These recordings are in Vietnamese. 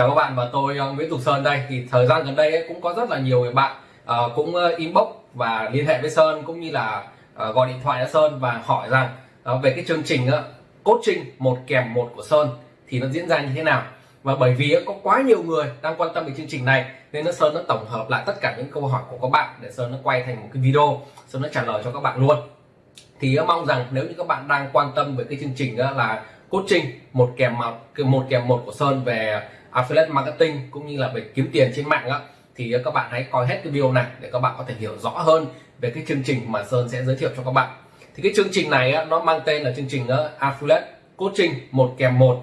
Chào các bạn và tôi um, Nguyễn Tục Sơn đây. Thì thời gian gần đây ấy, cũng có rất là nhiều người bạn uh, cũng ờ, inbox và liên hệ với Sơn cũng như là uh, gọi điện thoại cho Sơn và hỏi rằng uh, về cái chương trình uh, coaching một kèm một của Sơn thì nó diễn ra như thế nào? Và bởi vì uh, có quá nhiều người đang quan tâm về chương trình này nên nó Sơn nó tổng hợp lại tất cả những câu hỏi của các bạn để Sơn nó quay thành một cái video Sơn nó trả lời cho các bạn luôn. Thì uh, mong rằng nếu như các bạn đang quan tâm về cái chương trình uh, là coaching một kèm một một kèm một của Sơn về affiliate marketing cũng như là về kiếm tiền trên mạng đó, thì các bạn hãy coi hết cái video này để các bạn có thể hiểu rõ hơn về cái chương trình mà Sơn sẽ giới thiệu cho các bạn. Thì cái chương trình này nó mang tên là chương trình ờ, affiliate coaching một kèm một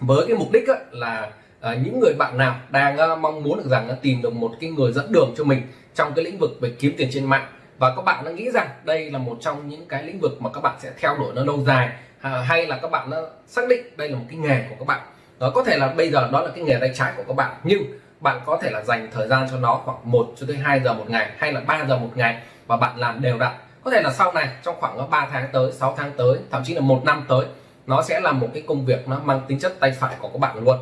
với cái mục đích là ờ, những người bạn nào đang ờ, mong muốn được rằng tìm được một cái người dẫn đường cho mình trong cái lĩnh vực về kiếm tiền trên mạng. Và các bạn đã nghĩ rằng đây là một trong những cái lĩnh vực mà các bạn sẽ theo đuổi nó lâu dài à, hay là các bạn đã xác định đây là một cái nghề của các bạn đó, có thể là bây giờ đó là cái nghề tay trái của các bạn, nhưng bạn có thể là dành thời gian cho nó khoảng 1 cho tới 2 giờ một ngày, hay là 3 giờ một ngày và bạn làm đều đặn. Có thể là sau này, trong khoảng 3 tháng tới 6 tháng tới, thậm chí là một năm tới, nó sẽ là một cái công việc nó mang tính chất tay phải của các bạn luôn.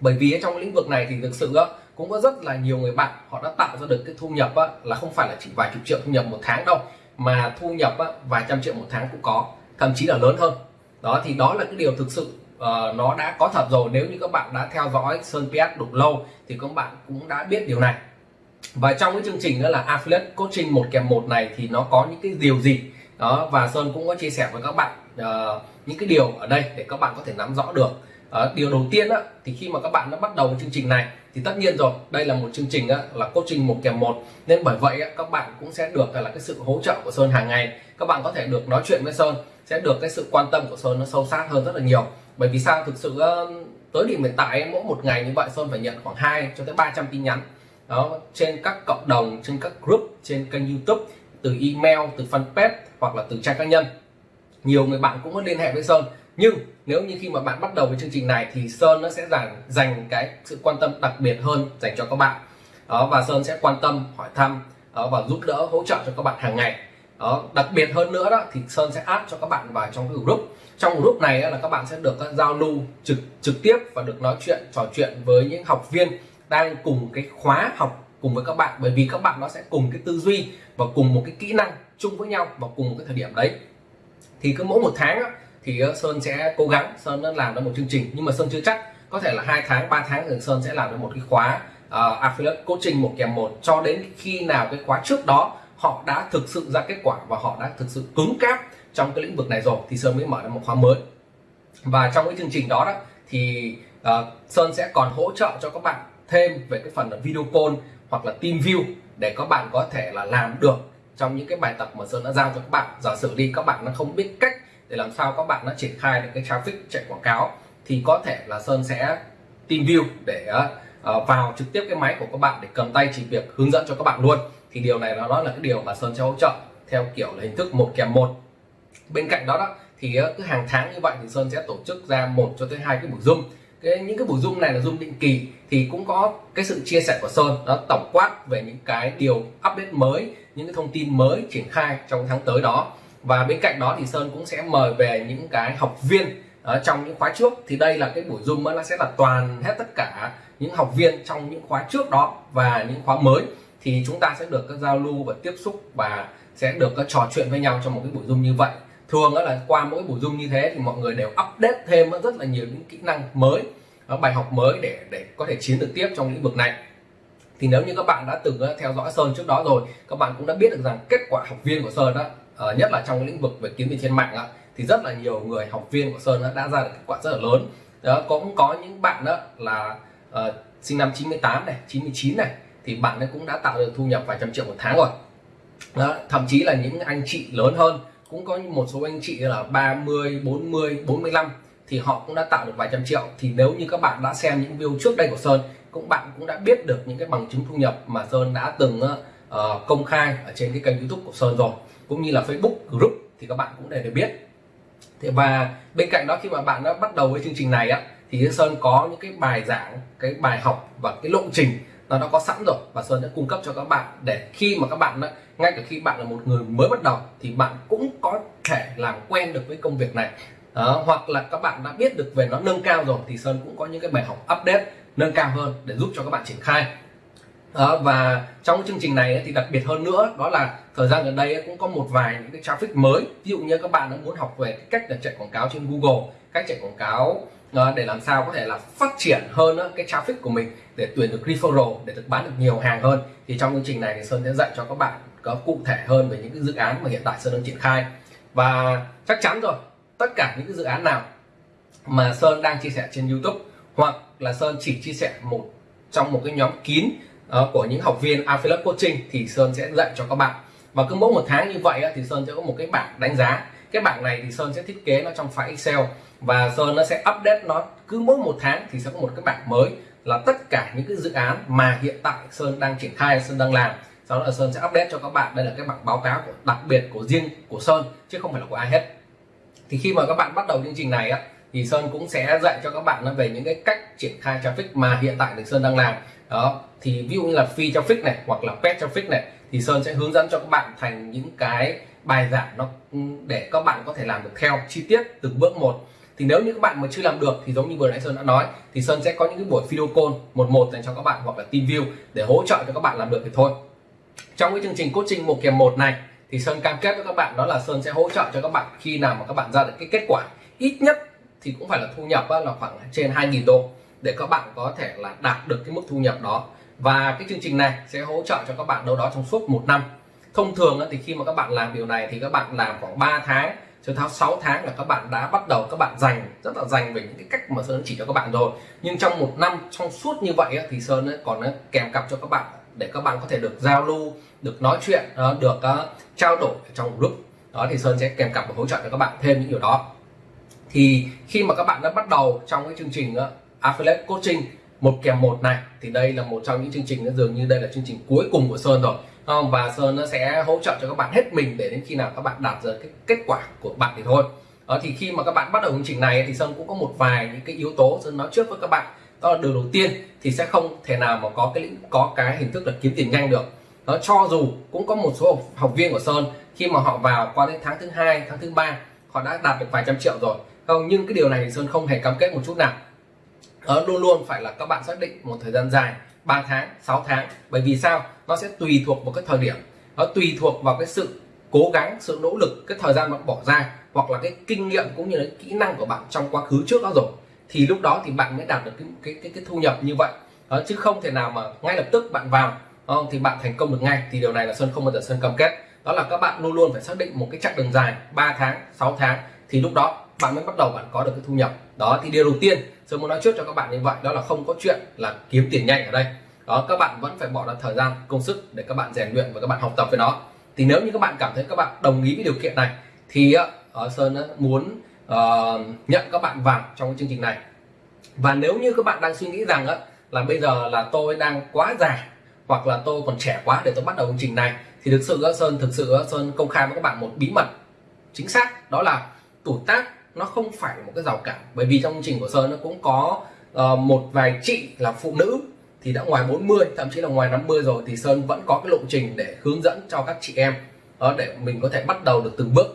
Bởi vì trong lĩnh vực này thì thực sự cũng có rất là nhiều người bạn, họ đã tạo ra được cái thu nhập là không phải là chỉ vài chục triệu thu nhập một tháng đâu, mà thu nhập vài trăm triệu một tháng cũng có, thậm chí là lớn hơn. Đó, thì đó là cái điều thực sự uh, nó đã có thật rồi. Nếu như các bạn đã theo dõi Sơn PS đủ lâu thì các bạn cũng đã biết điều này. Và trong cái chương trình đó là affiliate coaching một kèm một này thì nó có những cái điều gì? Đó và Sơn cũng có chia sẻ với các bạn uh, những cái điều ở đây để các bạn có thể nắm rõ được. Uh, điều đầu tiên đó thì khi mà các bạn đã bắt đầu chương trình này thì tất nhiên rồi đây là một chương trình đó, là coaching một kèm một. Nên bởi vậy đó, các bạn cũng sẽ được là cái sự hỗ trợ của Sơn hàng ngày. Các bạn có thể được nói chuyện với Sơn sẽ được cái sự quan tâm của Sơn nó sâu sát hơn rất là nhiều bởi vì sao? Thực sự um, tới điểm hiện tại mỗi một ngày như vậy Sơn phải nhận khoảng 2 cho tới 300 tin nhắn. Đó trên các cộng đồng trên các group trên kênh YouTube từ email từ fanpage hoặc là từ trang cá nhân. Nhiều người bạn cũng có liên hệ với Sơn. Nhưng nếu như khi mà bạn bắt đầu với chương trình này thì Sơn nó sẽ dành dành cái sự quan tâm đặc biệt hơn dành cho các bạn. Đó và Sơn sẽ quan tâm hỏi thăm đó, và giúp đỡ hỗ trợ cho các bạn hàng ngày đó đặc biệt hơn nữa đó thì Sơn sẽ add cho các bạn vào trong cái group. Trong group này là các bạn sẽ được à, giao lưu trực trực tiếp và được nói chuyện trò chuyện với những học viên đang cùng cái khóa học cùng với các bạn. Bởi vì các bạn nó sẽ cùng cái tư duy và cùng một cái kỹ năng chung với nhau vào cùng một cái thời điểm đấy. Thì cứ mỗi một tháng thì à, Sơn sẽ cố gắng Sơn làm ra một chương trình. Nhưng mà Sơn chưa chắc có thể là hai tháng 3 tháng thì Sơn sẽ làm ra một cái khóa uh, affiliate coaching một kèm một cho đến khi nào cái khóa trước đó họ đã thực sự ra kết quả và họ đã thực sự cứng cáp trong cái lĩnh vực này rồi thì Sơn mới mở ra một khóa mới. Và trong cái chương trình đó đó thì uh, Sơn sẽ còn hỗ trợ cho các bạn thêm về cái phần là video call hoặc là team view để các bạn có thể là làm được trong những cái bài tập mà Sơn đã giao cho các bạn. Giả sử đi các bạn nó không biết cách để làm sao các bạn nó triển khai được cái traffic chạy quảng cáo thì có thể là Sơn sẽ team view để uh, vào trực tiếp cái máy của các bạn để cầm tay chỉ việc hướng dẫn cho các bạn luôn thì điều này nó là cái điều mà Sơn sẽ hỗ trợ theo kiểu là hình thức một kèm một. Bên cạnh đó đó, thì ờ, cứ hàng tháng như vậy thì Sơn sẽ tổ chức ra một cho tới hai cái buổi zoom. Cái, những cái buổi zoom này là zoom định kỳ thì cũng có cái sự chia sẻ của Sơn, nó tổng quát về những cái điều update mới, những cái thông tin mới triển khai trong tháng tới đó. Và bên cạnh đó thì Sơn cũng sẽ mời về những cái học viên ở trong những khóa trước. Thì đây là cái buổi zoom nó sẽ là toàn hết tất cả những học viên trong những khóa trước đó và những khóa mới thì chúng ta sẽ được các giao lưu và tiếp xúc và sẽ được các trò chuyện với nhau trong một cái buổi zoom như vậy. Thường đó là qua mỗi buổi zoom như thế thì mọi người đều update thêm rất là nhiều những kỹ năng mới ờ, bài học mới để để có thể chiến được tiếp trong lĩnh vực này. Thì nếu như các bạn đã từng theo dõi Sơn trước đó rồi các bạn cũng đã biết được rằng kết quả học viên của Sơn đó ờ, nhất là trong cái lĩnh vực về kiếm tiền trên mạng đó, thì rất là nhiều người học viên của Sơn đã ra được kết quả rất là lớn. Đó cũng có những bạn đó là uh, sinh năm 98 này 99 này thì bạn ấy cũng đã tạo được thu nhập vài trăm triệu một tháng rồi. Đó, thậm chí là những anh chị lớn hơn cũng có một số anh chị là 30 40 45 thì họ cũng đã tạo được vài trăm triệu. Thì nếu như các bạn đã xem những video trước đây của Sơn cũng bạn cũng đã biết được những cái bằng chứng thu nhập mà Sơn đã từng uh, công khai ở trên cái kênh YouTube của Sơn rồi cũng như là Facebook group thì các bạn cũng đều được biết. Thì và bên cạnh đó khi mà bạn đã bắt đầu với chương trình này á thì Sơn có những cái bài giảng cái bài học và cái lộ trình nó đã có sẵn rồi. Và Sơn đã cung cấp cho các bạn để khi mà các bạn đã, ngay cả khi bạn là một người mới bắt đầu thì bạn cũng có thể làm quen được với công việc này. Đó, hoặc là các bạn đã biết được về nó nâng cao rồi thì Sơn cũng có những cái bài học update nâng cao hơn để giúp cho các bạn triển khai. Đó, và trong chương trình này thì đặc biệt hơn nữa đó là thời gian gần đây cũng có một vài những cái traffic mới. Ví dụ như các bạn đã muốn học về cách là chạy quảng cáo trên Google cách chạy quảng cáo để làm sao có thể là phát triển hơn cái traffic của mình để tuyển được referral để được bán được nhiều hàng hơn. Thì trong chương trình này thì Sơn sẽ dạy cho các bạn có cụ thể hơn về những cái dự án mà hiện tại Sơn đang triển khai. Và chắc chắn rồi tất cả những cái dự án nào mà Sơn đang chia sẻ trên YouTube hoặc là Sơn chỉ chia sẻ một trong một cái nhóm kín uh, của những học viên affiliate coaching thì Sơn sẽ dạy cho các bạn. Và cứ mỗi một tháng như vậy thì Sơn sẽ có một cái bảng đánh giá. Cái bảng này thì Sơn sẽ thiết kế nó trong file Excel và Sơn nó sẽ update nó cứ mỗi một tháng thì sẽ có một cái bảng mới là tất cả những cái dự án mà hiện tại Sơn đang triển khai, Sơn đang làm. Sau đó là Sơn sẽ update cho các bạn. Đây là cái bảng báo cáo của, đặc biệt của riêng của Sơn, chứ không phải là của ai hết. Thì khi mà các bạn bắt đầu chương trình này á, thì Sơn cũng sẽ dạy cho các bạn về những cái cách triển khai traffic mà hiện tại thì Sơn đang làm. Đó, thì ví dụ như là phi traffic này hoặc là pet traffic này, thì Sơn sẽ hướng dẫn cho các bạn thành những cái bài giảng nó ừ, để các bạn có thể làm được theo chi tiết từng bước một thì nếu như các bạn mà chưa làm được thì giống như vừa nãy Sơn đã nói thì Sơn sẽ có những cái buổi video call một một dành cho các bạn hoặc là team view để hỗ trợ cho các bạn làm được thì thôi trong cái chương trình coaching một kèm một này thì Sơn cam kết với các bạn đó là Sơn sẽ hỗ trợ cho các bạn khi nào mà các bạn ra được cái kết quả ít nhất thì cũng phải là thu nhập là khoảng trên 2.000 đô để các bạn có thể là đạt được cái mức thu nhập đó và cái chương trình này sẽ hỗ trợ cho các bạn đâu đó trong suốt một năm thông thường thì khi mà các bạn làm điều này thì các bạn làm khoảng 3 tháng cho tháo 6 tháng là các bạn đã bắt đầu, các bạn dành, rất là dành về những cái cách mà Sơn chỉ cho các bạn rồi. Nhưng trong một năm, trong suốt như vậy thì Sơn còn kèm cặp cho các bạn để các bạn có thể được giao lưu, được nói chuyện ờ, được ờ, trao đổi trong group. Đó, thì Sơn sẽ kèm cặp và hỗ trợ cho các bạn thêm những điều đó. Thì khi mà các bạn đã bắt đầu trong cái chương trình ờ, affiliate coaching một kèm một này, thì đây là một trong những chương trình dường như đây là chương trình cuối cùng của Sơn rồi và Sơn nó sẽ hỗ trợ cho các bạn hết mình để đến khi nào các bạn đạt được cái kết quả của bạn thì thôi. Đó thì khi mà các bạn bắt đầu chương trình này thì Sơn cũng có một vài những cái yếu tố Sơn nói trước với các bạn. Đó là điều đầu tiên thì sẽ không thể nào mà có cái có cái hình thức là kiếm tiền nhanh được. Đó cho dù cũng có một số học, học viên của Sơn khi mà họ vào qua đến tháng thứ hai tháng thứ ba họ đã đạt được vài trăm triệu rồi. Không nhưng cái điều này thì Sơn không hề cam kết một chút nào. Đó, luôn luôn phải là các bạn xác định một thời gian dài 3 tháng 6 tháng. Bởi vì sao? Nó sẽ tùy thuộc vào cái thời điểm. Nó tùy thuộc vào cái sự cố gắng sự nỗ lực cái thời gian bạn bỏ ra hoặc là cái kinh nghiệm cũng như là kỹ năng của bạn trong quá khứ trước đó rồi. Thì lúc đó thì bạn mới đạt được cái cái cái, cái thu nhập như vậy. Đó, chứ không thể nào mà ngay lập tức bạn vào không? thì bạn thành công được ngay. Thì điều này là sơn không bao giờ sơn cam kết. Đó là các bạn luôn luôn phải xác định một cái chặng đường dài 3 tháng 6 tháng. Thì lúc đó bạn mới bắt đầu bạn có được cái thu nhập. Đó thì điều đầu tiên sơn muốn nói trước cho các bạn như vậy đó là không có chuyện là kiếm tiền nhanh ở đây đó các bạn vẫn phải bỏ ra thời gian công sức để các bạn rèn luyện và các bạn học tập với nó. Thì nếu như các bạn cảm thấy các bạn đồng ý với điều kiện này thì uh, sơn ờ, muốn uh, nhận các bạn vào trong cái chương trình này. Và nếu như các bạn đang suy nghĩ rằng uh, là bây giờ là tôi đang quá già hoặc là tôi còn trẻ quá để tôi bắt đầu chương trình này thì thực sự uh, sơn thực sự uh, sơn công khai với các bạn một bí mật chính xác đó là tuổi tác nó không phải một cái rào cản. Bởi vì trong chương trình của sơn nó cũng có uh, một vài chị là phụ nữ thì đã ngoài 40 thậm chí là ngoài 50 rồi thì Sơn vẫn có cái lộ trình để hướng dẫn cho các chị em đó, để mình có thể bắt đầu được từng bước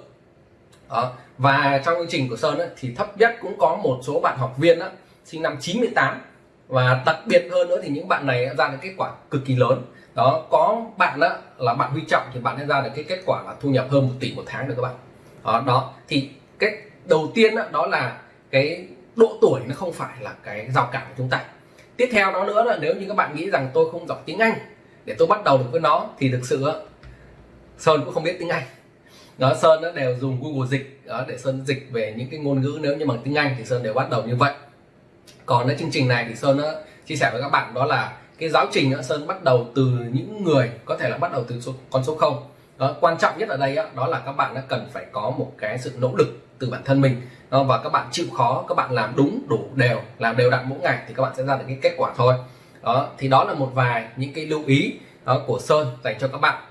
đó. và trong chương trình của Sơn ấy, thì thấp nhất cũng có một số bạn học viên đó, sinh năm 98 và đặc biệt hơn nữa thì những bạn này ra được kết quả cực kỳ lớn đó có bạn đó là bạn Huy Trọng thì bạn đã ra được cái kết quả là thu nhập hơn một tỷ một tháng được các bạn đó, đó. thì cái đầu tiên đó, đó là cái độ tuổi nó không phải là cái rào cản của chúng ta tiếp theo đó nữa là nếu như các bạn nghĩ rằng tôi không giỏi tiếng Anh để tôi bắt đầu được với nó thì thực sự Sơn cũng không biết tiếng Anh. Đó Sơn nó đều dùng Google dịch đó, để Sơn dịch về những cái ngôn ngữ nếu như bằng tiếng Anh thì Sơn đều bắt đầu như vậy. Còn cái chương trình này thì Sơn nó chia sẻ với các bạn đó là cái giáo trình đó, Sơn bắt đầu từ những người có thể là bắt đầu từ số, con số 0 đó, quan trọng nhất ở đây đó, đó là các bạn đã cần phải có một cái sự nỗ lực từ bản thân mình. Đó, và các bạn chịu khó các bạn làm đúng đủ đều làm đều đặn mỗi ngày thì các bạn sẽ ra được cái kết quả thôi. Đó thì đó là một vài những cái lưu ý đó, của Sơn dành cho các bạn.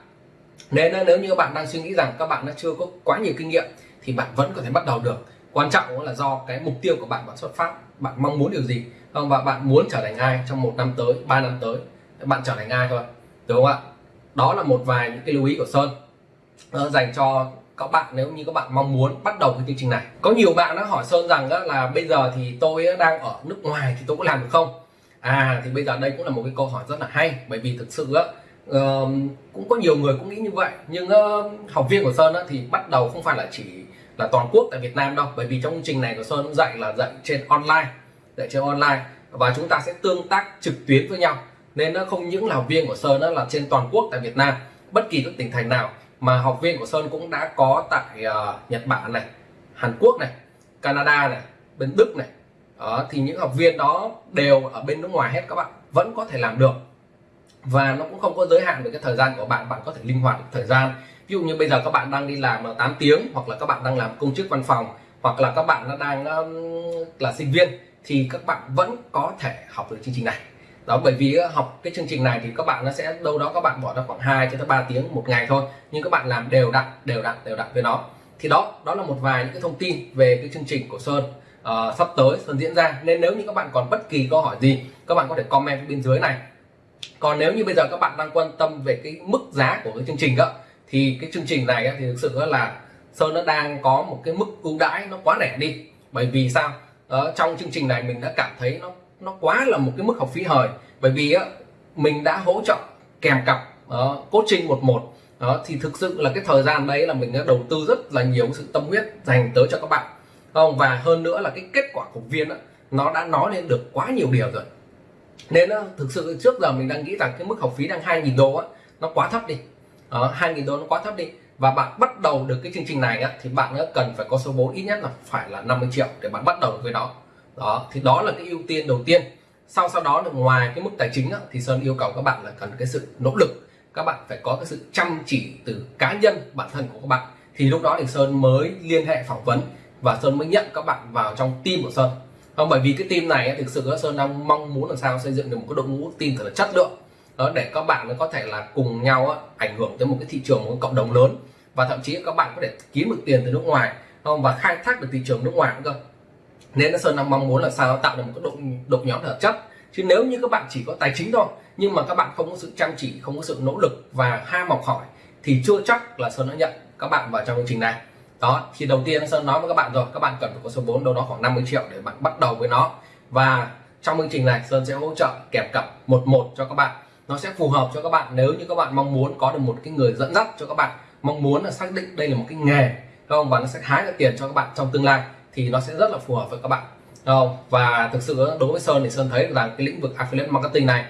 Nên nếu như các bạn đang suy nghĩ rằng các bạn đã chưa có quá nhiều kinh nghiệm thì bạn vẫn có thể bắt đầu được. Quan trọng là do cái mục tiêu của bạn bạn xuất phát bạn mong muốn điều gì và bạn muốn trở thành ai trong một năm tới ba năm tới. Bạn trở thành ai thôi đúng không ạ? Đó là một vài những cái lưu ý của Sơn dành cho các bạn nếu như các bạn mong muốn bắt đầu cái chương trình này. Có nhiều bạn đã hỏi Sơn rằng đó là bây giờ thì tôi đang ở nước ngoài thì tôi có làm được không? À thì bây giờ đây cũng là một cái câu hỏi rất là hay bởi vì thực sự á uh, cũng có nhiều người cũng nghĩ như vậy. Nhưng uh, học viên của Sơn á, thì bắt đầu không phải là chỉ là toàn quốc tại Việt Nam đâu bởi vì trong chương trình này của Sơn dạy là dạy trên online dạy trên online. Và chúng ta sẽ tương tác trực tuyến với nhau. Nên nó không những là học viên của Sơn đó là trên toàn quốc tại Việt Nam bất kỳ các tỉnh thành nào mà học viên của Sơn cũng đã có tại uh, Nhật Bản này Hàn Quốc này Canada này bên Đức này. Đó, thì những học viên đó đều ở bên nước ngoài hết các bạn vẫn có thể làm được. Và nó cũng không có giới hạn về cái thời gian của bạn bạn có thể linh hoạt được thời gian. Ví dụ như bây giờ các bạn đang đi làm 8 tiếng hoặc là các bạn đang làm công chức văn phòng hoặc là các bạn đang là sinh viên thì các bạn vẫn có thể học được chương trình này đó bởi vì học cái chương trình này thì các bạn nó sẽ đâu đó các bạn bỏ ra khoảng 2 cho tới 3 tiếng một ngày thôi. Nhưng các bạn làm đều đặn đều đặn đều đặn với nó. Thì đó đó là một vài những cái thông tin về cái chương trình của Sơn uh, sắp tới Sơn diễn ra. Nên nếu như các bạn còn bất kỳ câu hỏi gì các bạn có thể comment bên dưới này. Còn nếu như bây giờ các bạn đang quan tâm về cái mức giá của cái chương trình đó thì cái chương trình này thì thực sự là Sơn nó đang có một cái mức ưu đãi nó quá rẻ đi. Bởi vì sao? Đó, trong chương trình này mình đã cảm thấy nó nó quá là một cái mức học phí hời. Bởi vì á, mình đã hỗ trợ kèm cặp đó, coaching một một. Đó thì thực sự là cái thời gian đấy là mình đã đầu tư rất là nhiều sự tâm huyết dành tới cho các bạn. Không? Và hơn nữa là cái kết quả của viên á, nó đã nói lên được quá nhiều điều rồi. Nên á, thực sự trước giờ mình đang nghĩ rằng cái mức học phí đang 2.000 đô á, nó quá thấp đi. Ờ, đó, 2.000 đô nó quá thấp đi. Và bạn bắt đầu được cái chương trình này á, thì bạn cần phải có số vốn ít nhất là phải là 50 triệu để bạn bắt đầu với nó đó thì đó là cái ưu tiên đầu tiên. Sau sau đó là ngoài cái mức tài chính đó, thì Sơn yêu cầu các bạn là cần cái sự nỗ lực. Các bạn phải có cái sự chăm chỉ từ cá nhân bản thân của các bạn. Thì lúc đó thì Sơn mới liên hệ phỏng vấn và Sơn mới nhận các bạn vào trong team của Sơn. Không bởi vì cái team này thực sự Sơn đang mong muốn làm sao xây dựng được một cái đội ngũ team thật là chất lượng. Đó để các bạn nó có thể là cùng nhau ảnh hưởng tới một cái thị trường một cái cộng đồng lớn. Và thậm chí các bạn có thể kiếm được tiền từ nước ngoài. Không và khai thác được thị trường nước ngoài cũng được nên Sơn đang mong muốn là sao tạo được một cái đội đội nhóm thật chất. Chứ nếu như các bạn chỉ có tài chính thôi, nhưng mà các bạn không có sự chăm chỉ, không có sự nỗ lực và ham học hỏi, thì chưa chắc là Sơn đã nhận các bạn vào trong chương trình này. Đó, thì đầu tiên Sơn nói với các bạn rồi, các bạn cần phải có số vốn đâu đó khoảng 50 triệu để bạn bắt đầu với nó. Và trong chương trình này, Sơn sẽ hỗ trợ kèm cặp một một cho các bạn. Nó sẽ phù hợp cho các bạn nếu như các bạn mong muốn có được một cái người dẫn dắt cho các bạn. Mong muốn là xác định đây là một cái nghề, không? Và nó sẽ hái được tiền cho các bạn trong tương lai thì nó sẽ rất là phù hợp với các bạn. Không? Và thực sự đối với Sơn thì Sơn thấy rằng cái lĩnh vực affiliate marketing này,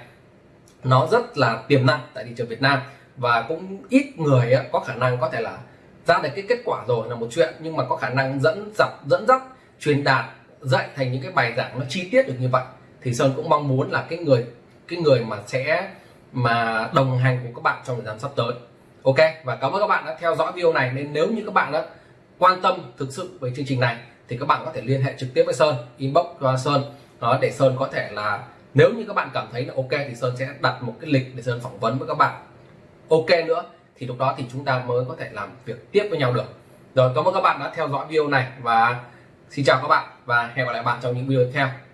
nó rất là tiềm năng tại thị trường Việt Nam. Và cũng ít người có khả năng có thể là ra được cái kết quả rồi là một chuyện, nhưng mà có khả năng dẫn dắt dẫn dắt, truyền đạt, dạy thành những cái bài giảng nó chi tiết được như vậy. Thì Sơn cũng mong muốn là cái người cái người mà sẽ, mà đồng hành cùng các bạn trong thời gian sắp tới. Ok? Và cảm ơn các bạn đã theo dõi video này. Nên nếu như các bạn đã quan tâm thực sự về chương trình này thì các bạn có thể liên hệ trực tiếp với Sơn, inbox cho Sơn. Đó, để Sơn có thể là, nếu như các bạn cảm thấy là ok thì Sơn sẽ đặt một cái lịch để Sơn phỏng vấn với các bạn. Ok nữa, thì lúc đó thì chúng ta mới có thể làm việc tiếp với nhau được. Rồi, cảm ơn các bạn đã theo dõi video này và xin chào các bạn và hẹn gặp lại bạn trong những video tiếp theo.